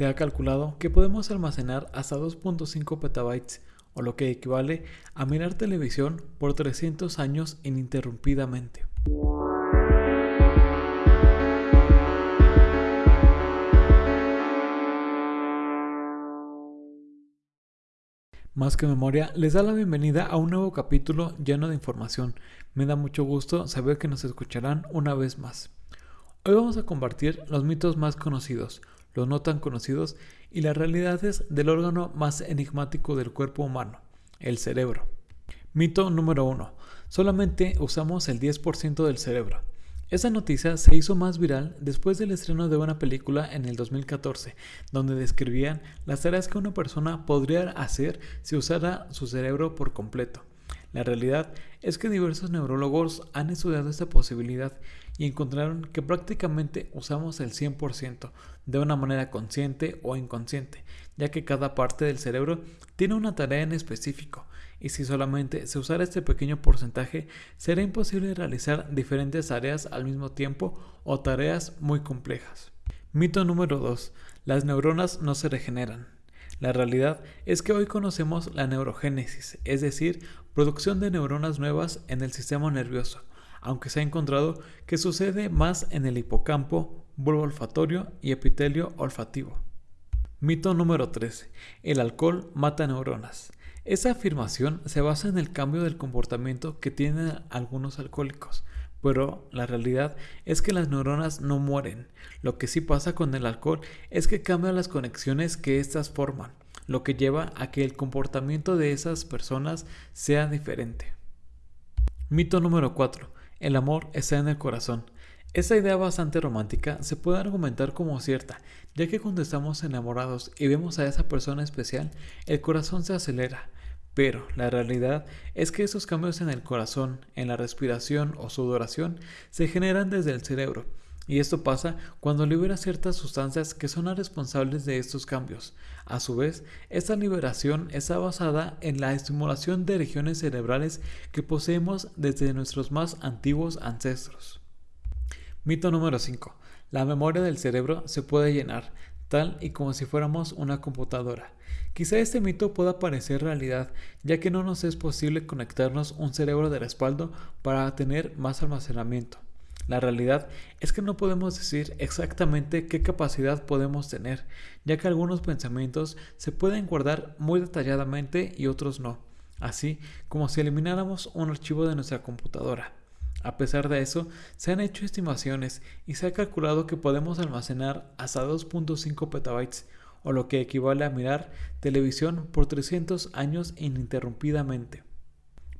Se ha calculado que podemos almacenar hasta 2.5 petabytes, o lo que equivale a mirar televisión por 300 años ininterrumpidamente. Más que memoria les da la bienvenida a un nuevo capítulo lleno de información. Me da mucho gusto saber que nos escucharán una vez más. Hoy vamos a compartir los mitos más conocidos, los no tan conocidos y las realidades del órgano más enigmático del cuerpo humano, el cerebro. Mito número 1. Solamente usamos el 10% del cerebro. Esa noticia se hizo más viral después del estreno de una película en el 2014, donde describían las tareas que una persona podría hacer si usara su cerebro por completo. La realidad es que diversos neurólogos han estudiado esta posibilidad y encontraron que prácticamente usamos el 100% de una manera consciente o inconsciente, ya que cada parte del cerebro tiene una tarea en específico y si solamente se usara este pequeño porcentaje, será imposible realizar diferentes tareas al mismo tiempo o tareas muy complejas. Mito número 2. Las neuronas no se regeneran. La realidad es que hoy conocemos la neurogénesis, es decir, producción de neuronas nuevas en el sistema nervioso, aunque se ha encontrado que sucede más en el hipocampo, bulbo olfatorio y epitelio olfativo. Mito número 3. El alcohol mata neuronas. Esa afirmación se basa en el cambio del comportamiento que tienen algunos alcohólicos, pero la realidad es que las neuronas no mueren. Lo que sí pasa con el alcohol es que cambia las conexiones que éstas forman, lo que lleva a que el comportamiento de esas personas sea diferente. Mito número 4. El amor está en el corazón. Esta idea bastante romántica se puede argumentar como cierta, ya que cuando estamos enamorados y vemos a esa persona especial, el corazón se acelera. Pero la realidad es que esos cambios en el corazón, en la respiración o sudoración se generan desde el cerebro, y esto pasa cuando libera ciertas sustancias que son las responsables de estos cambios. A su vez, esta liberación está basada en la estimulación de regiones cerebrales que poseemos desde nuestros más antiguos ancestros. Mito número 5. La memoria del cerebro se puede llenar, tal y como si fuéramos una computadora. Quizá este mito pueda parecer realidad, ya que no nos es posible conectarnos un cerebro de respaldo para tener más almacenamiento. La realidad es que no podemos decir exactamente qué capacidad podemos tener, ya que algunos pensamientos se pueden guardar muy detalladamente y otros no, así como si elimináramos un archivo de nuestra computadora. A pesar de eso, se han hecho estimaciones y se ha calculado que podemos almacenar hasta 2.5 petabytes, o lo que equivale a mirar televisión por 300 años ininterrumpidamente.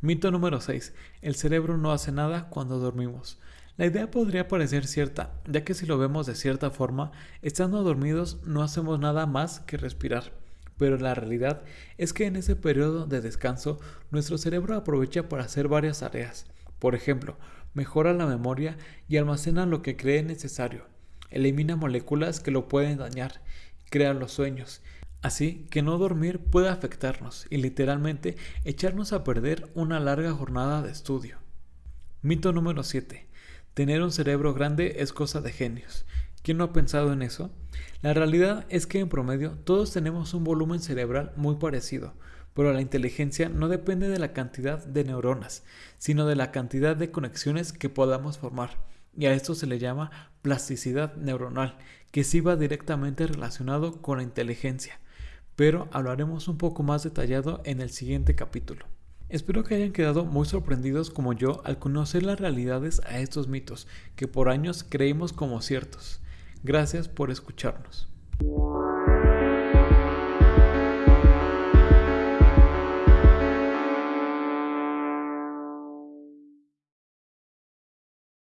Mito número 6. El cerebro no hace nada cuando dormimos. La idea podría parecer cierta, ya que si lo vemos de cierta forma, estando dormidos no hacemos nada más que respirar. Pero la realidad es que en ese periodo de descanso, nuestro cerebro aprovecha para hacer varias tareas. Por ejemplo, mejora la memoria y almacena lo que cree necesario. Elimina moléculas que lo pueden dañar. Crea los sueños. Así que no dormir puede afectarnos y literalmente echarnos a perder una larga jornada de estudio. Mito número 7. Tener un cerebro grande es cosa de genios. ¿Quién no ha pensado en eso? La realidad es que en promedio todos tenemos un volumen cerebral muy parecido, pero la inteligencia no depende de la cantidad de neuronas, sino de la cantidad de conexiones que podamos formar. Y a esto se le llama plasticidad neuronal, que sí va directamente relacionado con la inteligencia. Pero hablaremos un poco más detallado en el siguiente capítulo. Espero que hayan quedado muy sorprendidos como yo al conocer las realidades a estos mitos que por años creímos como ciertos. Gracias por escucharnos.